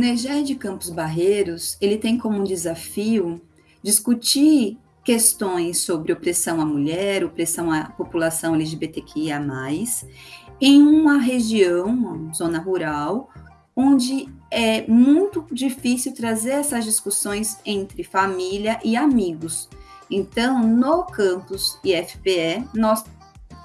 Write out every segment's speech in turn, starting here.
NEGED Campos Barreiros, ele tem como desafio discutir questões sobre opressão à mulher, opressão à população LGBTQIA+, em uma região, uma zona rural, onde é muito difícil trazer essas discussões entre família e amigos. Então, no campus IFPE, nós,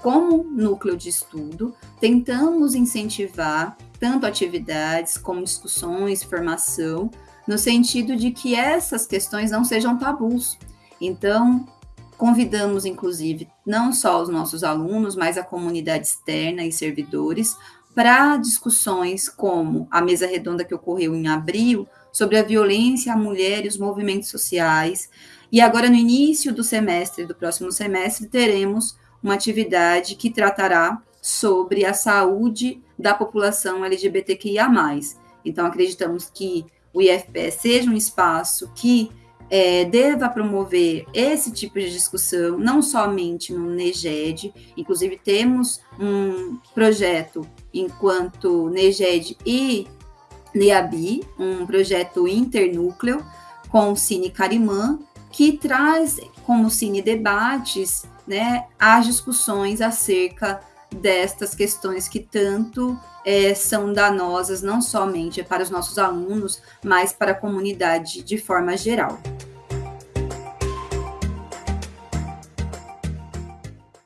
como núcleo de estudo, tentamos incentivar tanto atividades como discussões, formação, no sentido de que essas questões não sejam tabus. Então, convidamos, inclusive, não só os nossos alunos, mas a comunidade externa e servidores para discussões como a mesa redonda que ocorreu em abril sobre a violência à mulher e os movimentos sociais. E agora, no início do semestre, do próximo semestre, teremos uma atividade que tratará sobre a saúde da população LGBTQIA. Então, acreditamos que o IFPE seja um espaço que é, deva promover esse tipo de discussão, não somente no NEGED, inclusive temos um projeto enquanto NEGED e NEABI, um projeto internúcleo com o Cine Carimã, que traz como Cine Debates né, as discussões acerca destas questões que tanto é, são danosas, não somente para os nossos alunos, mas para a comunidade de forma geral.